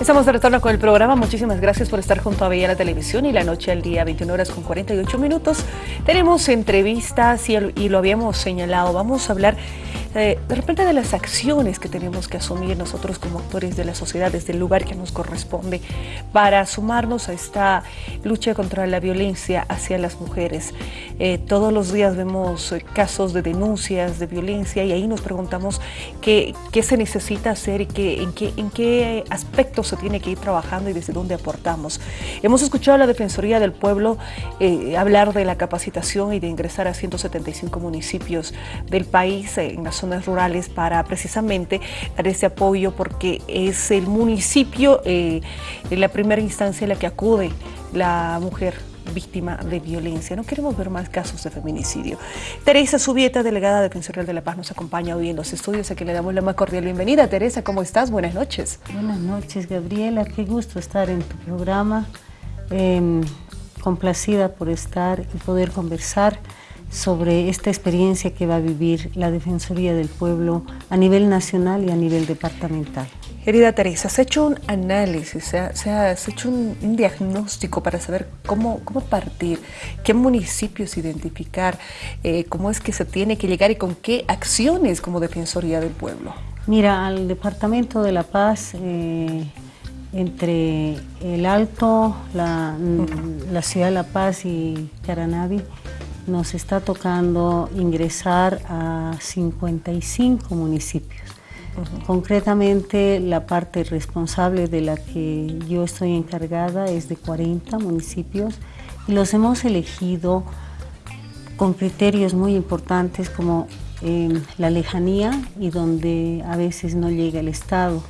Estamos de retorno con el programa. Muchísimas gracias por estar junto a Bella la Televisión y la noche al día, 21 horas con 48 minutos. Tenemos entrevistas y, y lo habíamos señalado. Vamos a hablar eh, de repente de las acciones que tenemos que asumir nosotros como actores de la sociedad desde el lugar que nos corresponde para sumarnos a esta lucha contra la violencia hacia las mujeres. Eh, todos los días vemos eh, casos de denuncias de violencia y ahí nos preguntamos qué, qué se necesita hacer y qué, en, qué, en qué aspectos se tiene que ir trabajando y desde dónde aportamos. Hemos escuchado a la Defensoría del Pueblo hablar de la capacitación y de ingresar a 175 municipios del país en las zonas rurales para precisamente dar ese apoyo porque es el municipio eh, en la primera instancia en la que acude la mujer víctima de violencia. No queremos ver más casos de feminicidio. Teresa Subieta, delegada Defensorial de la Paz, nos acompaña hoy en los estudios, a quien le damos la más cordial bienvenida. Teresa, ¿cómo estás? Buenas noches. Buenas noches, Gabriela. Qué gusto estar en tu programa. Em, complacida por estar y poder conversar sobre esta experiencia que va a vivir la Defensoría del Pueblo a nivel nacional y a nivel departamental. Querida Teresa, ¿has hecho un análisis, se ha, hecho un, diagnóstico para saber cómo, cómo partir, qué municipios identificar, eh, cómo es que se tiene que llegar y con qué acciones como Defensoría del Pueblo? Mira, al Departamento de La Paz, eh, entre el Alto, la, la ciudad de La Paz y Caranavi, nos está tocando ingresar a 55 municipios. Concretamente, la parte responsable de la que yo estoy encargada es de 40 municipios y los hemos elegido con criterios muy importantes como em, la lejanía y donde a veces no llega el Estado.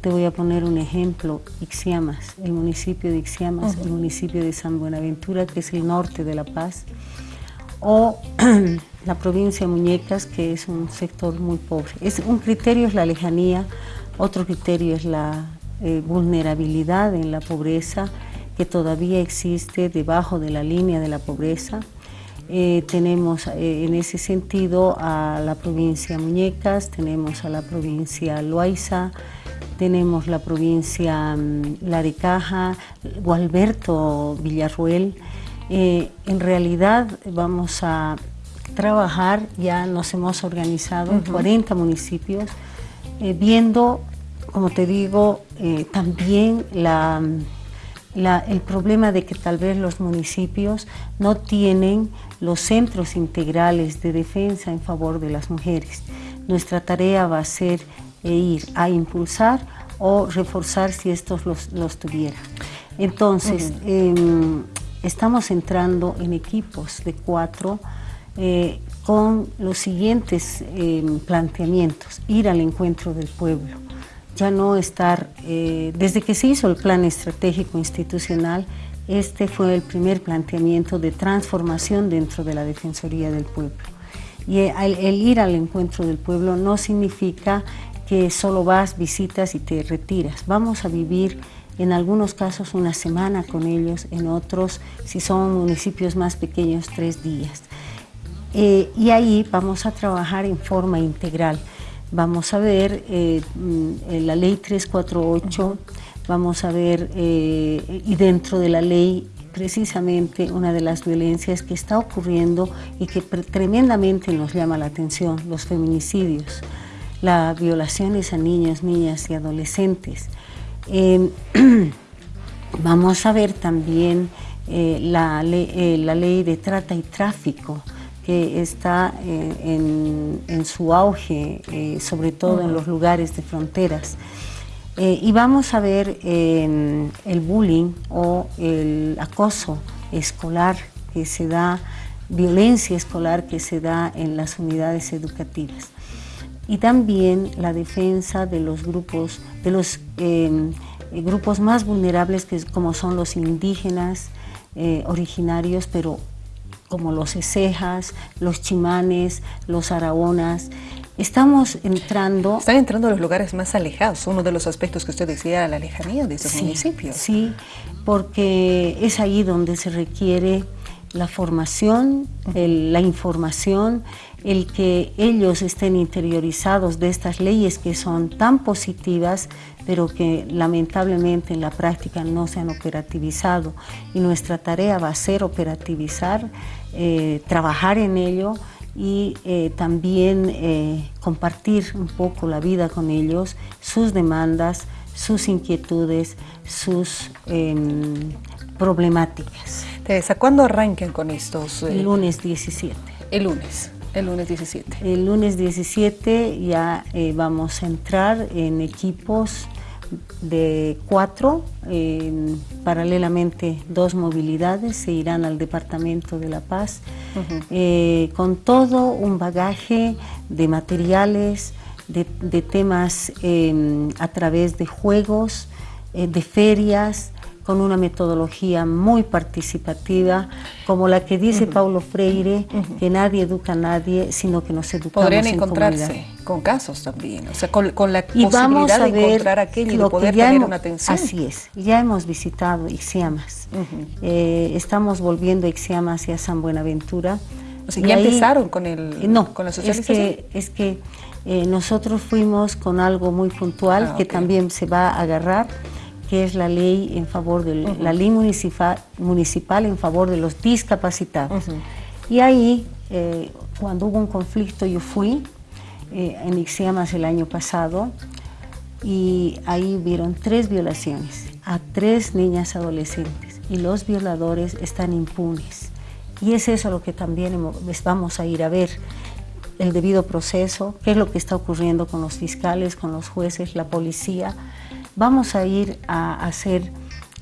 Te voy a poner un ejemplo, Ixiamas, el municipio de Ixiamas, el municipio de San Buenaventura, que es el norte de La Paz, o la provincia de Muñecas, que es un sector muy pobre. Es, un criterio es la lejanía, otro criterio es la eh, vulnerabilidad en la pobreza, que todavía existe debajo de la línea de la pobreza. Eh, tenemos eh, en ese sentido a la provincia Muñecas, tenemos a la provincia Loaiza, tenemos la provincia um, Laricaja, Gualberto Villarruel, eh, en realidad vamos a trabajar, ya nos hemos organizado en 40 municipios, eh, viendo, como te digo, eh, también el problema de que tal vez los municipios no tienen los centros integrales de defensa en favor de las mujeres. Nuestra tarea va a ser ir a impulsar o reforzar si estos los, los tuvieran. Entonces, estamos entrando en equipos de cuatro eh, con los siguientes eh, planteamientos, ir al encuentro del pueblo, ya no estar, eh, desde que se hizo el plan estratégico institucional, este fue el primer planteamiento de transformación dentro de la Defensoría del Pueblo. Y el ir al encuentro del pueblo no significa que solo vas, visitas y te retiras. Vamos a vivir en algunos casos una semana con ellos, en otros, si son municipios más pequeños, tres días. Eh, y ahí vamos a trabajar en forma integral. Vamos a ver eh, mm, la ley 348, vamos a ver, eh, y dentro de la ley precisamente una de las violencias que está ocurriendo y que tremendamente nos llama la atención, los feminicidios, las violaciones a niños, niñas y adolescentes. Vamos a ver también eh, la, ley, eh, la, ley, de trata y tráfico que está eh, en, su auge, sobre todo en los lugares de fronteras. y vamos a ver el bullying o el acoso escolar que se da, violencia escolar que se da en las unidades educativas y también la defensa de los grupos, de los em, eh, grupos más vulnerables que como son los indígenas eh, originarios, pero como losecejas, los chimanes, los araonas. Estamos entrando... Están entrando a los lugares más alejados, uno de los aspectos que usted decía, la lejanía de esos municipios. Sí, porque es ahí donde se requiere la formación, la información, el que ellos estén interiorizados de estas leyes que son tan positivas, pero que lamentablemente en la práctica no se han operativizado. Y nuestra tarea va a ser operativizar, eh, trabajar en ello y eh, también eh, compartir un poco la vida con ellos, sus demandas, sus inquietudes, sus em, problemáticas. Teresa, ¿cuándo arranquen con estos? El lunes 17. El lunes. El lunes 17. El lunes 17 ya eh, vamos a entrar en equipos de cuatro, paralelamente dos movilidades se irán al Departamento de La Paz, eh, con todo un bagaje de materiales, de, temas em, a través de juegos, eh, de ferias, con una metodología muy participativa, como la que dice Paulo Freire, que nadie educa a nadie, sino que nos educamos Podrían encontrarse con casos también, o sea, con, la posibilidad de encontrar aquello y de poder tener una atención. Así es, ya hemos visitado Ixiamas, eh, estamos volviendo a Ixiamas y a San Buenaventura. O sea, ¿ya empezaron con, el, no, con la socialización? Es que, es que eh, nosotros fuimos con algo muy puntual ah, que también se va a agarrar, que es la ley en favor de la ley municipal, municipal en favor de los discapacitados. Y ahí, eh, cuando hubo un conflicto, yo fui eh, en Ixiamas el año pasado y ahí vieron tres violaciones a tres niñas adolescentes y los violadores están impunes. Y es eso lo que también vamos a ir a ver, el debido proceso, qué es lo que está ocurriendo con los fiscales, con los jueces, la policía, vamos a ir a hacer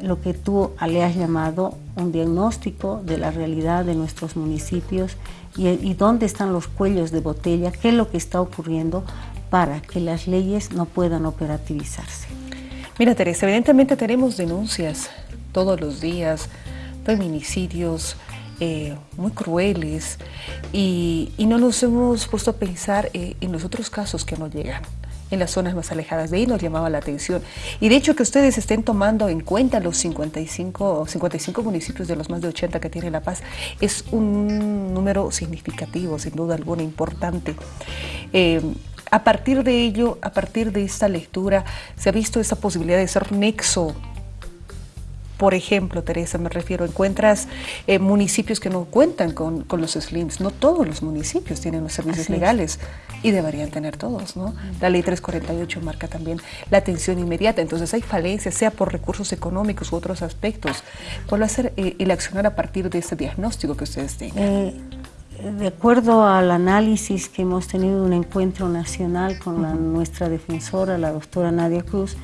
lo que tú le has llamado un diagnóstico de la realidad de nuestros municipios y, dónde están los cuellos de botella, qué es lo que está ocurriendo para que las leyes no puedan operativizarse. Mira Teresa, evidentemente tenemos denuncias todos los días, feminicidios eh, muy crueles y, no nos hemos puesto a pensar eh, en los otros casos que no llegan en las zonas más alejadas. De ahí nos llamaba la atención. Y de hecho que ustedes estén tomando en cuenta los 55, 55 municipios de los más de 80 que tiene La Paz es un número significativo, sin duda alguna, importante. Eh, a partir de ello, a partir de esta lectura, se ha visto esa posibilidad de ser nexo por ejemplo, Teresa, me refiero, encuentras eh, municipios que no cuentan con, los SLIMs. No todos los municipios tienen los servicios legales y deberían tener todos, ¿no? La ley 348 marca también la atención inmediata. Entonces hay falencias, sea por recursos económicos u otros aspectos. ¿Cuál va a ser el accionar a partir de este diagnóstico que ustedes tengan? Eh, de acuerdo al análisis que hemos tenido un encuentro nacional con la, nuestra defensora, la doctora Nadia Cruz,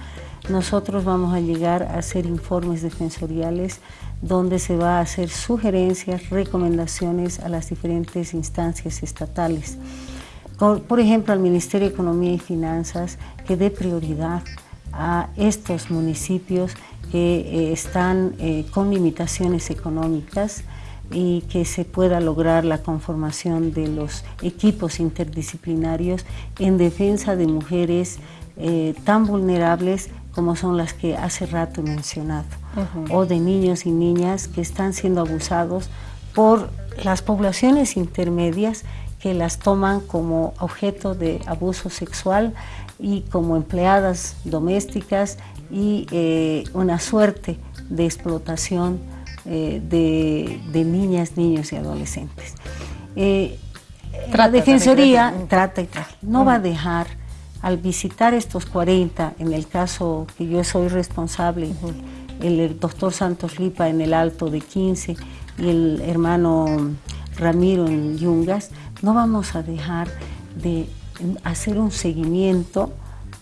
nosotros vamos a llegar a hacer informes defensoriales donde se va a hacer sugerencias, recomendaciones a las diferentes instancias estatales. Por ejemplo, al Ministerio de Economía y Finanzas que dé prioridad a estos municipios que eh, están eh, con limitaciones económicas y que se pueda lograr la conformación de los equipos interdisciplinarios en defensa de mujeres eh, tan vulnerables como son las que hace rato he mencionado, o de niños y niñas que están siendo abusados por las poblaciones intermedias que las toman como objeto de abuso sexual y como empleadas domésticas y eh, una suerte de explotación eh, de, niñas, niños y adolescentes. Eh, la Defensoría trata y trata, no va a dejar al visitar estos 40, en el caso que yo soy responsable, el, doctor Santos Lipa en el Alto de 15 y el hermano Ramiro en Yungas, no vamos a dejar de hacer un seguimiento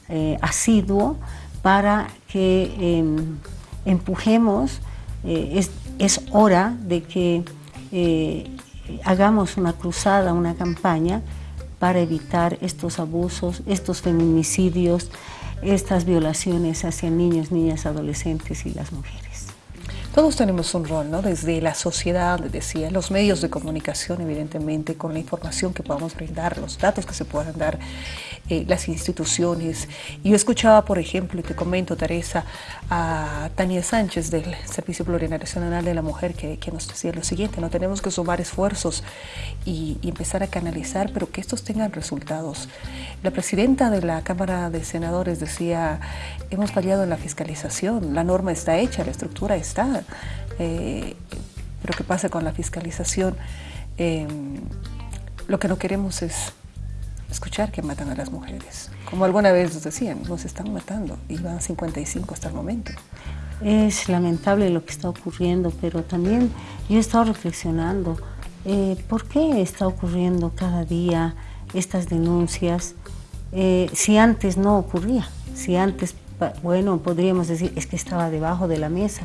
eh, asiduo para que em, empujemos, eh, es, hora de que eh, hagamos una cruzada, una campaña para evitar estos abusos, estos feminicidios, estas violaciones hacia niños, niñas, adolescentes y las mujeres. Todos tenemos un rol, ¿no? Desde la sociedad, decía, los medios de comunicación, evidentemente, con la información que podamos brindar, los datos que se puedan dar, eh, las instituciones. Yo escuchaba, por ejemplo, y te comento, Teresa, a Tania Sánchez del Servicio Plurinacional de la Mujer, que, nos decía lo siguiente, no tenemos que sumar esfuerzos y, y empezar a canalizar, pero que estos tengan resultados. La presidenta de la Cámara de Senadores decía, hemos fallado en la fiscalización, la norma está hecha, la estructura está, eh, pero ¿qué pasa con la fiscalización? Em, lo que no queremos es escuchar que matan a las mujeres. Como alguna vez nos decían, nos están matando y van 55 hasta el momento. Es lamentable lo que está ocurriendo, pero también yo he estado reflexionando, eh, ¿por qué está ocurriendo cada día estas denuncias eh, si antes no ocurría? Si antes, bueno, podríamos decir, es que estaba debajo de la mesa,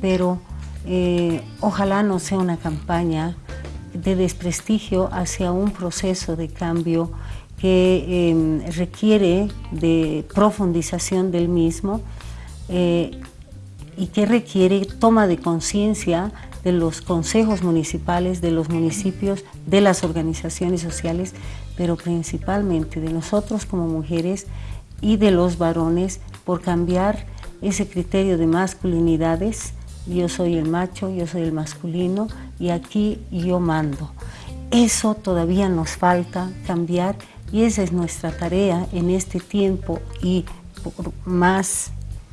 pero eh, ojalá no sea una campaña de desprestigio hacia un proceso de cambio que em, requiere de profundización del mismo eh, y que requiere toma de conciencia de los consejos municipales, de los municipios, de las organizaciones sociales, pero principalmente de nosotros como mujeres y de los varones por cambiar ese criterio de masculinidades, yo soy el macho, yo soy el masculino y aquí yo mando. Eso todavía nos falta cambiar y esa es nuestra tarea en este tiempo y más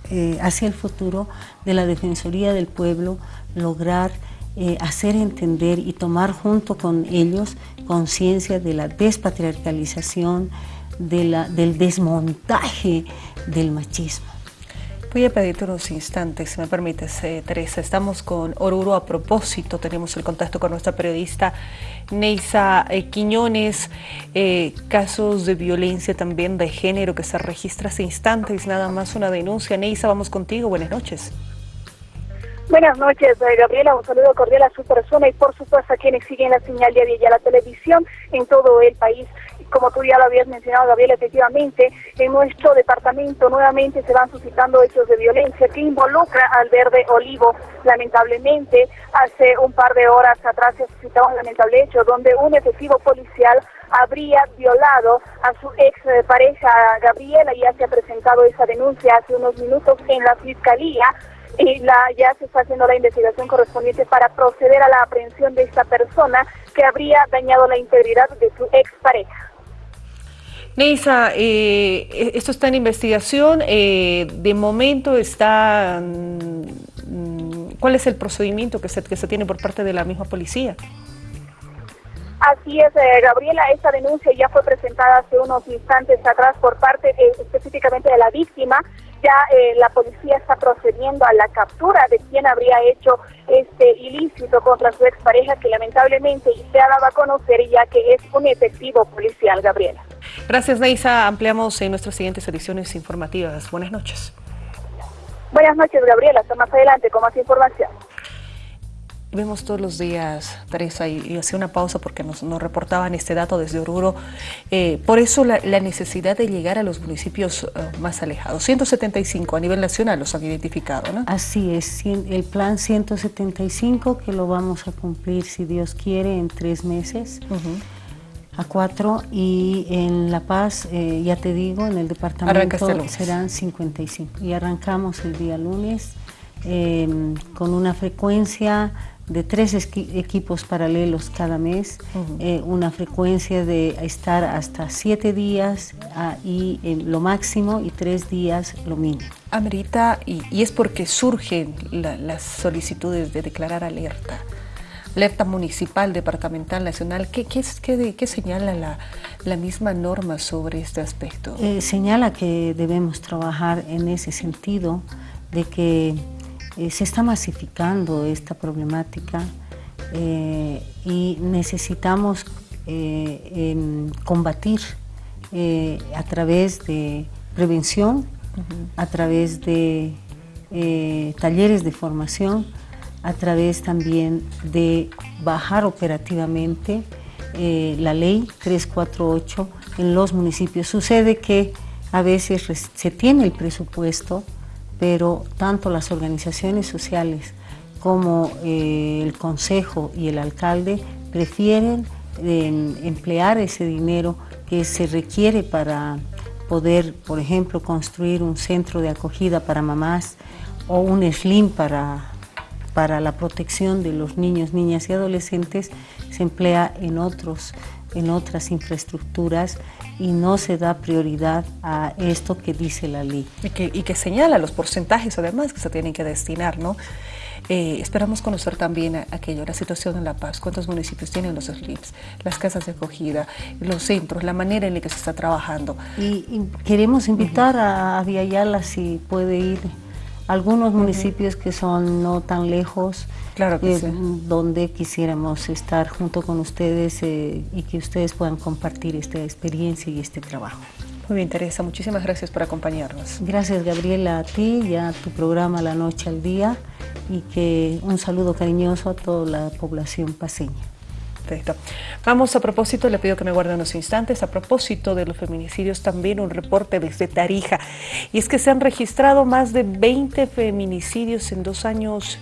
eh, hacia el futuro de la Defensoría del Pueblo, lograr eh, hacer entender y tomar junto con ellos conciencia de la despatriarcalización, de la, del desmontaje del machismo. Voy a pedirte unos instantes, si me permites, eh, Teresa. Estamos con Oruro a propósito, tenemos el contacto con nuestra periodista Neisa eh, Quiñones, eh, casos de violencia también de género que se registra hace instantes, nada más una denuncia. Neisa, vamos contigo, buenas noches. Buenas noches, Gabriela. Un saludo cordial a su persona y por supuesto a quienes siguen la señal de y a la televisión en todo el país como tú ya lo habías mencionado, Gabriel, efectivamente, en nuestro departamento nuevamente se van suscitando hechos de violencia que involucra al verde olivo. Lamentablemente, hace un par de horas atrás se suscitó un lamentable hecho donde un efectivo policial habría violado a su ex pareja Gabriela, ya se ha presentado esa denuncia hace unos minutos en la fiscalía y la, ya se está haciendo la investigación correspondiente para proceder a la aprehensión de esta persona que habría dañado la integridad de su ex pareja. Neisa, eh, e-, esto está en investigación, eh, de momento está... Mm, ¿Cuál es el procedimiento que se, que se tiene por parte de la misma policía? Así es, eh, Gabriela, esta denuncia ya fue presentada hace unos instantes atrás por parte eh, específicamente de la víctima. Ya eh, la policía está procediendo a la captura de quien habría hecho este ilícito contra su expareja, que lamentablemente se ha dado a conocer ya que es un efectivo policial, Gabriela. Gracias, Neisa. Ampliamos en nuestras siguientes ediciones informativas. Buenas noches. Buenas noches, Gabriela. Hasta más adelante con más información. Vemos todos los días, Teresa, y, hacía una pausa porque nos, reportaban este dato desde Oruro. Eh, por eso la, necesidad de llegar a los municipios eh, más alejados. 175 a nivel nacional los han identificado, ¿no? Así es, el plan 175 que lo vamos a cumplir, si Dios quiere, en tres meses. a cuatro y en La Paz, eh, ya te digo, en el departamento serán 55 y arrancamos el día lunes con una frecuencia de tres equipos paralelos cada mes, eh, una frecuencia de estar hasta siete días ah, y lo máximo y tres días lo mínimo. Amerita, y, y es porque surgen las solicitudes de declarar alerta, alerta municipal, departamental, nacional, ¿qué, qué, qué, qué señala la, la, misma norma sobre este aspecto? Eh, señala que debemos trabajar en ese sentido de que eh, se está masificando esta problemática eh, y necesitamos eh, combatir a través de prevención, a través de talleres de formación, a través también de bajar operativamente la ley 348 en los municipios. Sucede que a veces se tiene el presupuesto, pero tanto las organizaciones sociales como eh, el consejo y el alcalde prefieren emplear ese dinero que se requiere para poder, por ejemplo, construir un centro de acogida para mamás o un SLIM para, para la protección de los niños, niñas y adolescentes, se emplea en, otros, en otras infraestructuras y no se da prioridad a esto que dice la ley. Y que, y que señala los porcentajes además que se tienen que destinar, ¿no? Eh, esperamos conocer también aquello, la situación en La Paz, cuántos municipios tienen los SLIPs, las casas de acogida, los centros, la manera en la que se está trabajando. Y, queremos invitar a Viayala si puede ir algunos municipios que son no tan lejos, claro eh, donde quisiéramos estar junto con ustedes eh, y que ustedes puedan compartir esta experiencia y este trabajo. Muy bien, Teresa, muchísimas gracias por acompañarnos. Gracias, Gabriela, a ti y a tu programa La Noche al Día y que un saludo cariñoso a toda la población paseña. Vamos a propósito, le pido que me guarden unos instantes, a propósito de los feminicidios, también un reporte desde Tarija. Y es que se han registrado más de 20 feminicidios en dos años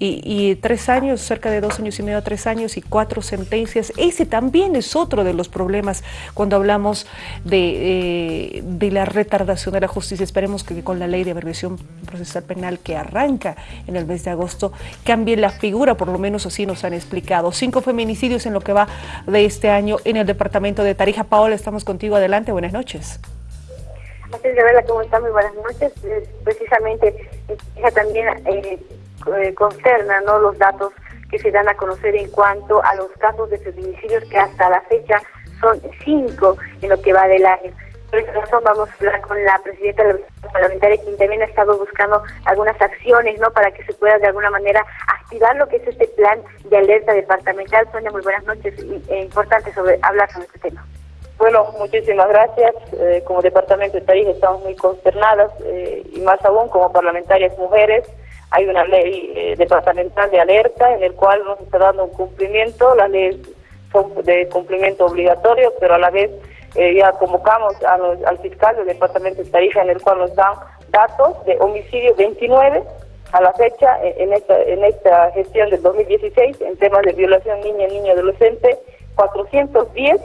y, tres años, cerca de dos años y medio, tres años y cuatro sentencias. Ese también es otro de los problemas cuando hablamos de, eh, de la retardación de la justicia. Esperemos que con la ley de abreviación procesal penal que arranca en el mes de agosto cambie la figura, por lo menos así nos han explicado. Cinco feminicidios en lo que va de este año en el departamento de Tarija. Paola, estamos contigo. Adelante, buenas noches. Es, Gabriela, ¿cómo está? Muy buenas noches. Precisamente, ella también eh, eh, concerna ¿no? los datos que se dan a conocer en cuanto a los casos de feminicidios que hasta la fecha son cinco en lo que va del año. Por esa razón vamos a hablar con la presidenta de la parlamentaria quien también ha estado buscando algunas acciones no para que se pueda de alguna manera activar lo que es este plan de alerta departamental. Sonia, muy buenas noches. E importante sobre hablar sobre este tema. Bueno, muchísimas gracias. Eh, como Departamento de Tarija estamos muy consternadas eh, y más aún como parlamentarias mujeres hay una ley eh, departamental de alerta en el cual nos está dando un cumplimiento, las leyes son de cumplimiento obligatorio, pero a la vez eh, ya convocamos al fiscal del departamento de Tarija en el cual nos dan datos de homicidio 29 a la fecha eh, en esta, en esta gestión del 2016 en temas de violación niña, niño, adolescente, 410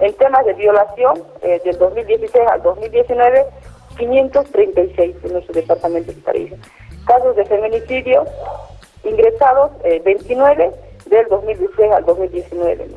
en temas de violación del 2016 al 2019, 536 en nuestro departamento de Tarija casos de feminicidio ingresados 29 eh, del 2016 al 2019.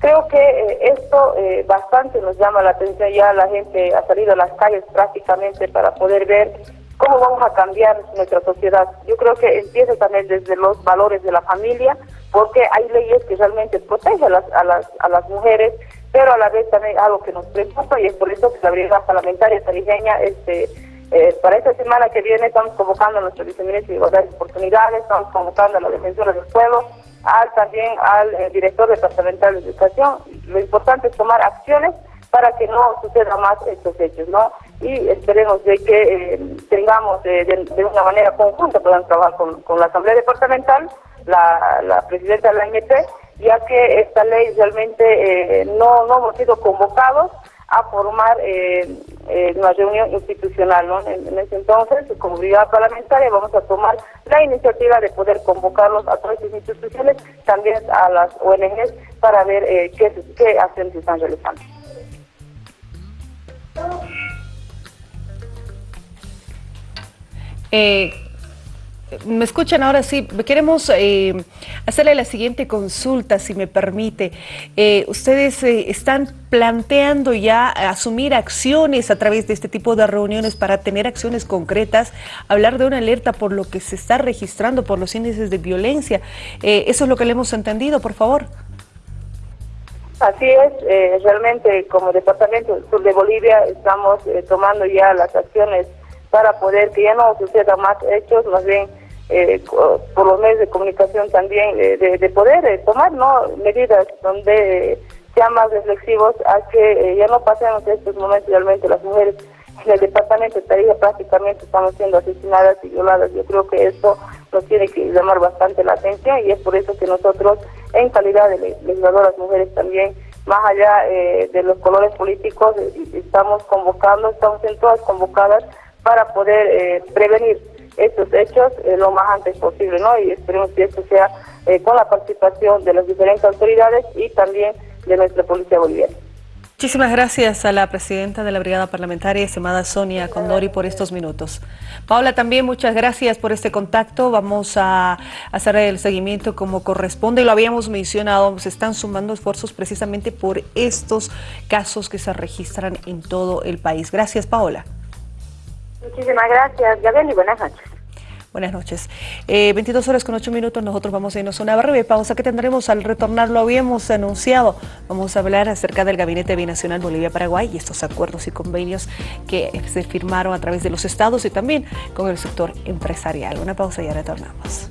Creo que eh, esto eh, bastante nos llama la atención, ya la gente ha salido a las calles prácticamente para poder ver cómo vamos a cambiar nuestra sociedad. Yo creo que empieza también desde los valores de la familia, porque hay leyes que realmente protegen a las, a las, a las mujeres, pero a la vez también algo que nos preocupa y es por eso que la brigada parlamentaria tarijeña este, eh, para esta semana que viene estamos convocando a nuestro viceministro de Igualdad de Oportunidades, estamos convocando a la defensora del pueblo, al también al eh, director departamental de educación. Lo importante es tomar acciones para que no suceda más estos hechos, ¿no? Y esperemos de que eh, tengamos de, una manera conjunta, puedan trabajar con, la Asamblea Departamental, la, la presidenta de la MT, ya que esta ley realmente no, no hemos sido convocados a formar eh, eh, una reunión institucional. ¿no? En, ese entonces, como brigada parlamentaria, vamos a tomar la iniciativa de poder convocarlos a todas las instituciones, también a las ONGs, para ver eh, qué, qué acciones están realizando. Eh, me escuchan ahora sí. Queremos eh, hacerle la siguiente consulta, si me permite. Eh, ustedes eh, están planteando ya asumir acciones a través de este tipo de reuniones para tener acciones concretas, hablar de una alerta por lo que se está registrando por los índices de violencia. eso es lo que le hemos entendido, por favor. Así es, realmente como Departamento Sur de Bolivia estamos tomando ya las acciones para poder que ya no suceda más hechos, más bien eh, por los medios de comunicación también, eh, de, poder eh, tomar ¿no? medidas donde sean más reflexivos a que ya no pasemos estos momentos realmente las mujeres en el departamento de Tarija prácticamente estamos siendo asesinadas y violadas. Yo creo que esto nos tiene que llamar bastante la atención y es por eso que nosotros, en calidad de legisladoras mujeres también, más allá de los colores políticos, estamos convocando, estamos en todas convocadas para poder prevenir estos hechos lo más antes posible, ¿no? Y esperemos que esto sea con la participación de las diferentes autoridades y también de nuestra Policía Boliviana. Muchísimas gracias a la presidenta de la Brigada Parlamentaria, estimada Sonia Condori, por estos minutos. Paula, también muchas gracias por este contacto. Vamos a hacer el seguimiento como corresponde. Lo habíamos mencionado, se están sumando esfuerzos precisamente por estos casos que se registran en todo el país. Gracias, Paola. Muchísimas gracias, Gabriel, y buenas noches. Buenas noches. 22 eh, horas con 8 minutos, nosotros vamos a irnos a una breve pausa que tendremos al retornar, lo habíamos anunciado. Vamos a hablar acerca del Gabinete Binacional Bolivia-Paraguay y estos acuerdos y convenios que se firmaron a través de los estados y también con el sector empresarial. Una pausa y ya retornamos.